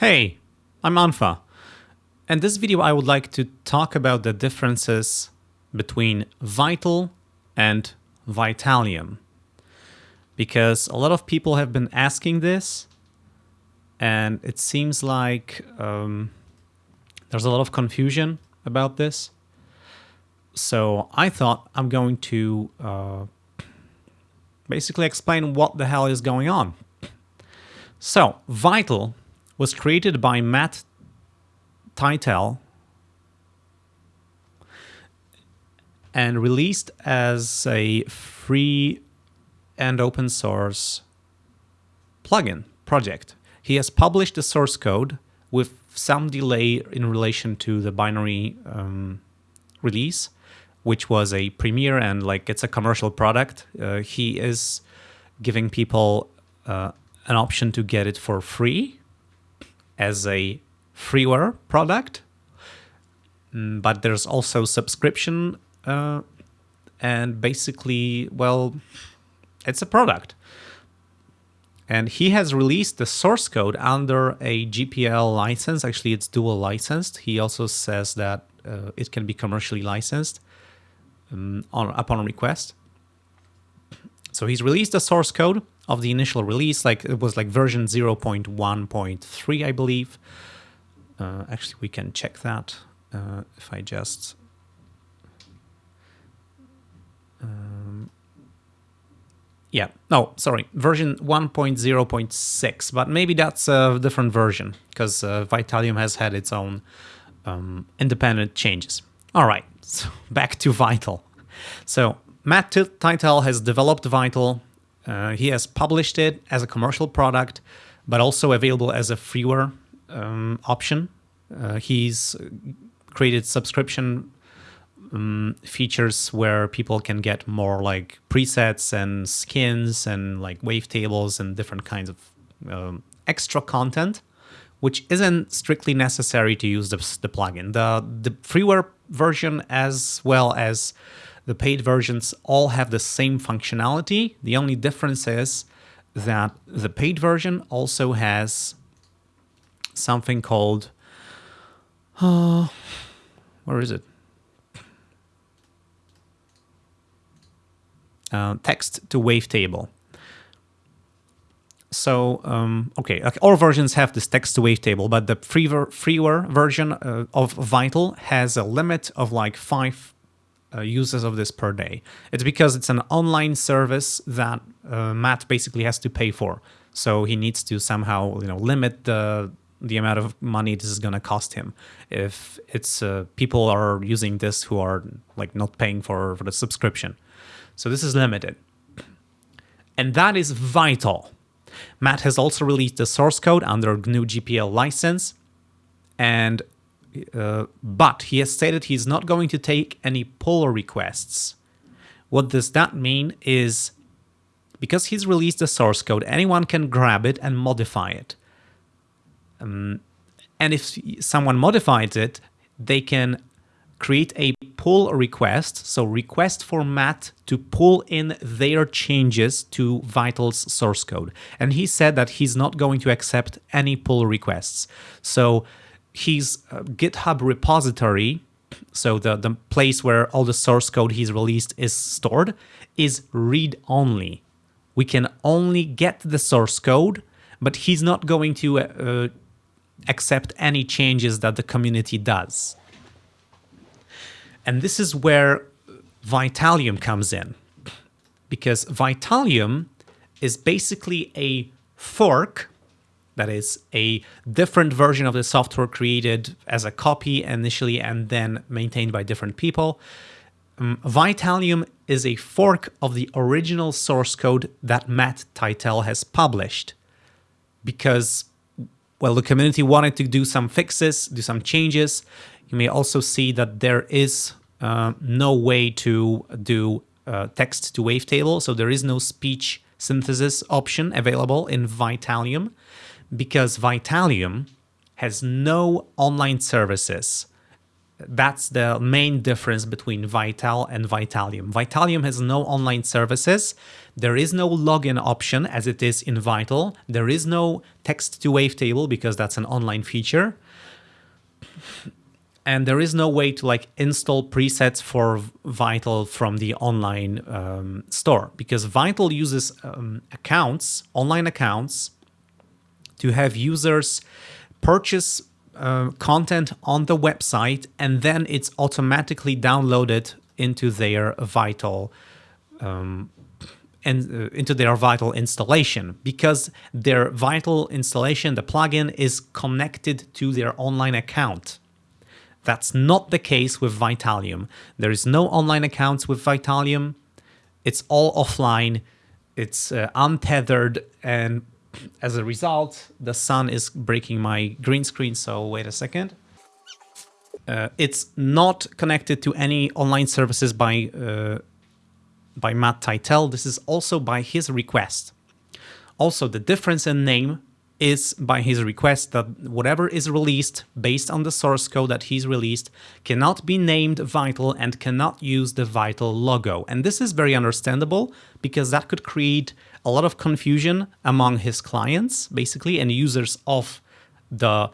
Hey, I'm unfa. In this video I would like to talk about the differences between Vital and Vitalium. Because a lot of people have been asking this and it seems like um, there's a lot of confusion about this. So I thought I'm going to uh, basically explain what the hell is going on. So Vital was created by Matt Tytel and released as a free and open source plugin project. He has published the source code with some delay in relation to the binary um, release, which was a premiere and like it's a commercial product. Uh, he is giving people uh, an option to get it for free as a freeware product, mm, but there's also subscription uh, and basically, well, it's a product. And he has released the source code under a GPL license. Actually, it's dual licensed. He also says that uh, it can be commercially licensed um, on, upon request. So he's released the source code of the initial release, like it was like version 0.1.3, I believe. Uh, actually, we can check that uh, if I just... Um, yeah, no, sorry, version 1.0.6, but maybe that's a different version because uh, Vitalium has had its own um, independent changes. All right, so back to Vital. So Matt Tytel has developed Vital uh, he has published it as a commercial product, but also available as a freeware um, option. Uh, he's created subscription um, features where people can get more like presets and skins and like wavetables and different kinds of um, extra content, which isn't strictly necessary to use the, the plugin. The, the freeware version as well as the paid versions all have the same functionality. The only difference is that the paid version also has something called, uh, where is it? Uh, text to wavetable. So, um, okay, all versions have this text to wavetable, but the freeware, freeware version uh, of Vital has a limit of like five uh, uses of this per day. It's because it's an online service that uh, Matt basically has to pay for. So he needs to somehow, you know, limit the the amount of money this is going to cost him. If it's uh, people are using this who are like not paying for for the subscription, so this is limited, and that is vital. Matt has also released the source code under GNU GPL license, and uh, but he has stated he's not going to take any pull requests. What does that mean is because he's released the source code, anyone can grab it and modify it. Um, and if someone modifies it, they can create a pull request, so request for Matt to pull in their changes to Vital's source code. And he said that he's not going to accept any pull requests. So his uh, GitHub repository, so the, the place where all the source code he's released is stored, is read-only. We can only get the source code, but he's not going to uh, uh, accept any changes that the community does. And this is where Vitalium comes in, because Vitalium is basically a fork that is a different version of the software created as a copy initially and then maintained by different people. Um, Vitalium is a fork of the original source code that Matt Tytel has published because, well, the community wanted to do some fixes, do some changes. You may also see that there is uh, no way to do uh, text to wavetable, so there is no speech synthesis option available in Vitalium because Vitalium has no online services That's the main difference between Vital and Vitalium. Vitalium has no online services. There is no login option as it is in Vital. There is no text to wavetable because that's an online feature. And there is no way to like install presets for Vital from the online um, store because Vital uses um, accounts, online accounts, to have users purchase uh, content on the website and then it's automatically downloaded into their Vital um, and uh, into their Vital installation because their Vital installation, the plugin, is connected to their online account. That's not the case with Vitalium. There is no online accounts with Vitalium. It's all offline. It's uh, untethered and as a result, the sun is breaking my green screen, so wait a second. Uh, it's not connected to any online services by uh, by Matt Tytel. This is also by his request. Also, the difference in name is by his request that whatever is released based on the source code that he's released cannot be named Vital and cannot use the Vital logo. And this is very understandable because that could create a lot of confusion among his clients, basically, and users of the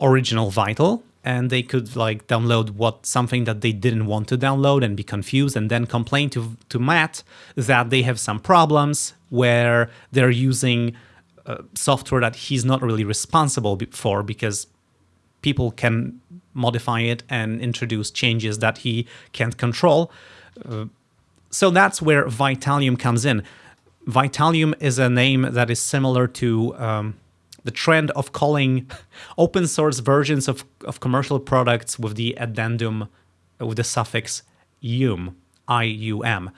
original Vital. And they could like download what something that they didn't want to download and be confused and then complain to, to Matt that they have some problems where they're using uh, software that he's not really responsible for because people can modify it and introduce changes that he can't control. Uh, so that's where Vitalium comes in. Vitalium is a name that is similar to um, the trend of calling open source versions of, of commercial products with the addendum, with the suffix ium, I-U-M.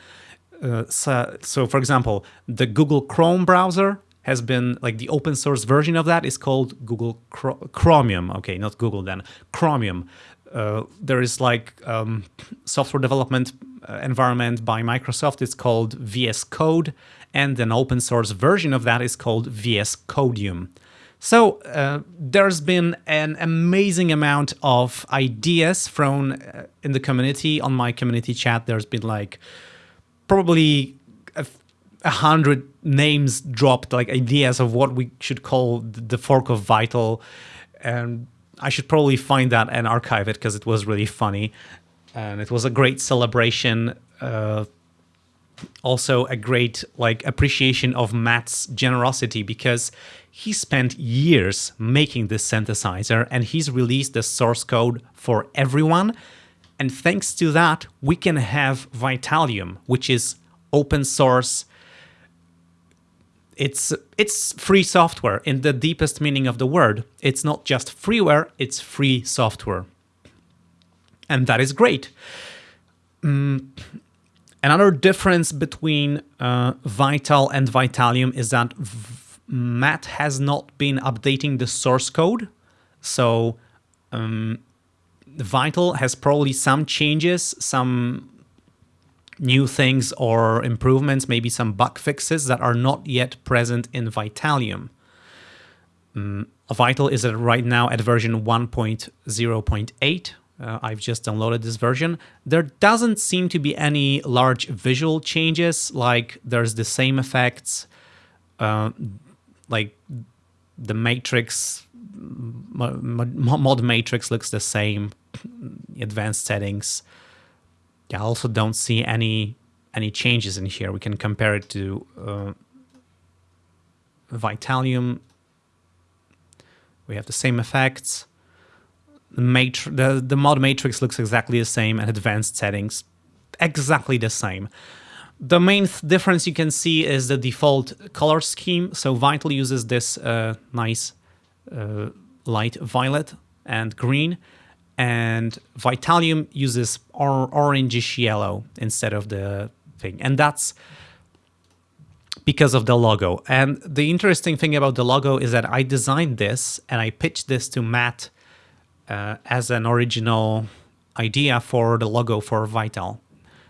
Uh, so, so, for example, the Google Chrome browser has been, like the open source version of that is called Google Chromium. Okay, not Google then, Chromium. Uh, there is like um, software development uh, environment by Microsoft. It's called VS Code and an open source version of that is called VS Codium. So uh, there's been an amazing amount of ideas thrown uh, in the community. On my community chat, there's been like probably a, a hundred names dropped, like ideas of what we should call the fork of Vital. And I should probably find that and archive it because it was really funny. And it was a great celebration uh, also a great like appreciation of Matt's generosity because he spent years making this synthesizer and he's released the source code for everyone. And thanks to that, we can have Vitalium, which is open source. It's it's free software in the deepest meaning of the word. It's not just freeware, it's free software. And that is great. Mm, Another difference between uh, Vital and Vitalium is that Matt has not been updating the source code. So um, Vital has probably some changes, some new things or improvements, maybe some bug fixes that are not yet present in Vitalium. Um, Vital is at, right now at version 1.0.8, uh, I've just downloaded this version. There doesn't seem to be any large visual changes, like there's the same effects, uh, like the matrix, mod matrix looks the same, advanced settings. I also don't see any any changes in here. We can compare it to uh, Vitalium. We have the same effects the, the mod matrix looks exactly the same and advanced settings exactly the same. The main th difference you can see is the default color scheme. So Vital uses this uh, nice uh, light violet and green, and Vitalium uses or orangish yellow instead of the thing. And that's because of the logo. And the interesting thing about the logo is that I designed this and I pitched this to Matt uh, as an original idea for the logo for Vital.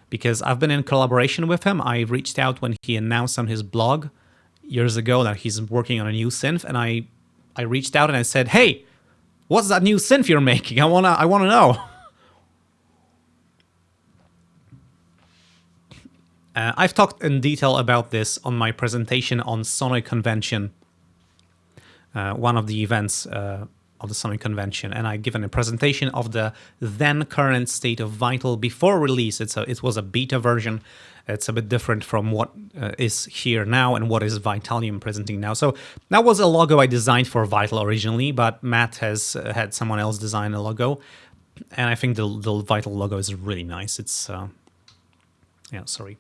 Because I've been in collaboration with him. I reached out when he announced on his blog years ago that he's working on a new synth. And I, I reached out and I said, hey, What's that new synth you're making? I wanna, I wanna know. Uh, I've talked in detail about this on my presentation on Sonoj Convention, uh, one of the events uh, of the Summit Convention, and I've given a presentation of the then current state of Vital before release. It's a, it was a beta version. It's a bit different from what uh, is here now and what is Vitalium presenting now. So that was a logo I designed for Vital originally, but Matt has uh, had someone else design a logo, and I think the, the Vital logo is really nice. It's, uh, yeah, sorry.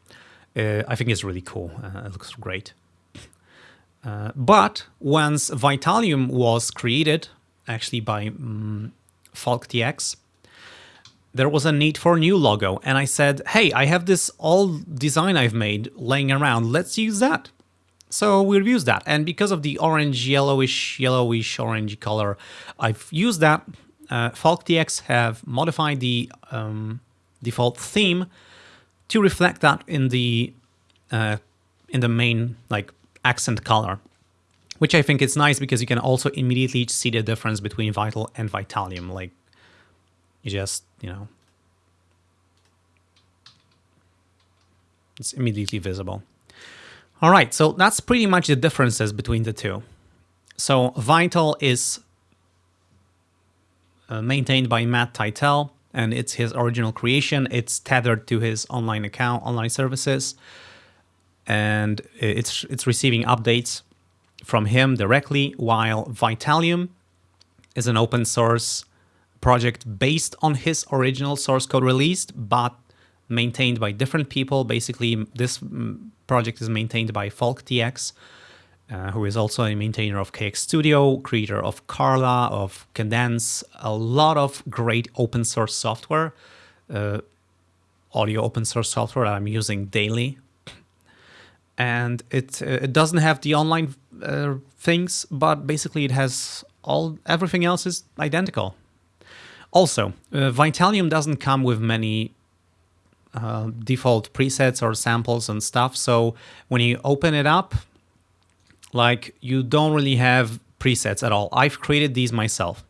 Uh, I think it's really cool. Uh, it looks great. Uh, but once Vitalium was created, actually by um, FalkTX, there was a need for a new logo. And I said, hey, I have this old design I've made laying around. Let's use that. So we'll use that. And because of the orange, yellowish, yellowish, orange color, I've used that. Uh, FalkTX have modified the um, default theme to reflect that in the uh, in the main like accent color, which I think is nice because you can also immediately see the difference between Vital and Vitalium. Like you just you know it's immediately visible. All right, so that's pretty much the differences between the two. So Vital is uh, maintained by Matt Tytel, and it's his original creation. It's tethered to his online account, online services, and it's it's receiving updates from him directly, while Vitalium is an open source project based on his original source code released, but maintained by different people. Basically, this project is maintained by FalkTX, uh, who is also a maintainer of KX Studio, creator of Carla, of Cadence, a lot of great open source software, uh, audio open source software that I'm using daily. And it uh, it doesn't have the online uh, things, but basically it has all everything else is identical. Also, uh, Vitalium doesn't come with many uh, default presets or samples and stuff. So when you open it up, like you don't really have presets at all. I've created these myself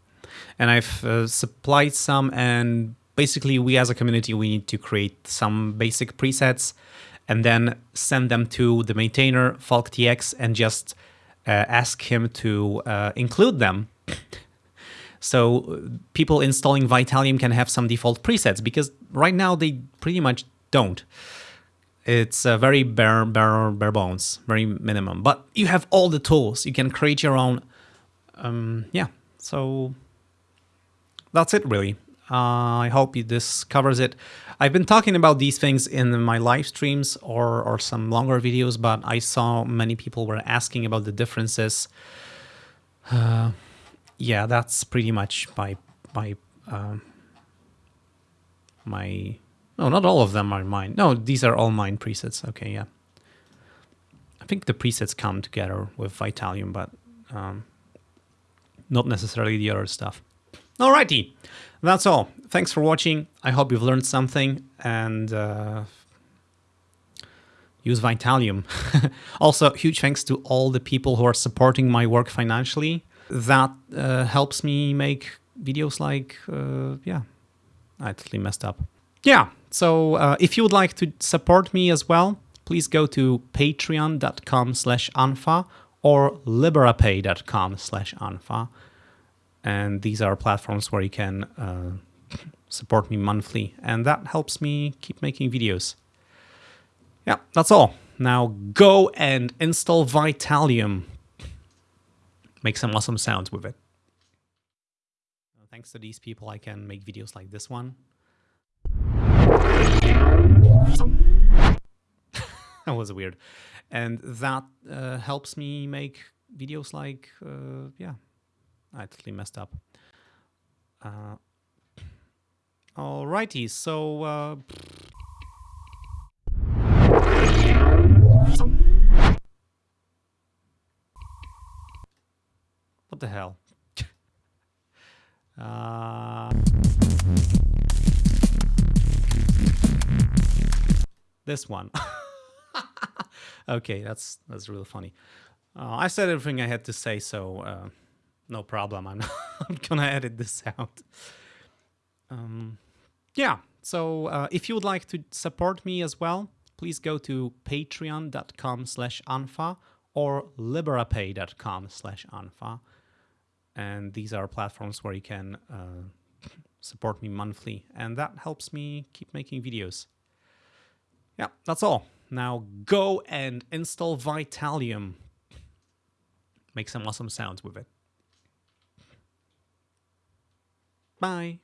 and I've uh, supplied some and basically we as a community, we need to create some basic presets and then send them to the maintainer FalkTX and just uh, ask him to uh, include them. so people installing Vitalium can have some default presets because right now they pretty much don't. It's uh, very bare, bare, bare bones, very minimum. But you have all the tools. You can create your own. Um, yeah, so that's it really. Uh, I hope this covers it. I've been talking about these things in my live streams or, or some longer videos, but I saw many people were asking about the differences. Uh, yeah, that's pretty much my my uh, my no, not all of them are mine. No, these are all mine presets. Okay, yeah. I think the presets come together with Vitalium, but um, not necessarily the other stuff. Alrighty, that's all. Thanks for watching. I hope you've learned something and uh, use Vitalium. also, huge thanks to all the people who are supporting my work financially. That uh, helps me make videos like, uh, yeah, I totally messed up. Yeah, so uh, if you would like to support me as well, please go to patreon.com slash unfa or liberapay.com slash unfa. And these are platforms where you can uh, support me monthly. And that helps me keep making videos. Yeah, that's all. Now go and install Vitalium. Make some awesome sounds with it. Thanks to these people, I can make videos like this one. that was weird. And that uh, helps me make videos like, uh, yeah, I totally messed up. Uh, alrighty, so... Uh, what the hell? uh... This one. okay, that's that's really funny. Uh, I said everything I had to say, so uh, no problem. I'm, I'm gonna edit this out. Um, yeah, so uh, if you would like to support me as well, please go to patreon.com slash unfa or liberapay.com slash unfa. And these are platforms where you can uh, support me monthly, and that helps me keep making videos. Yeah, that's all. Now go and install Vitalium. Make some awesome sounds with it. Bye.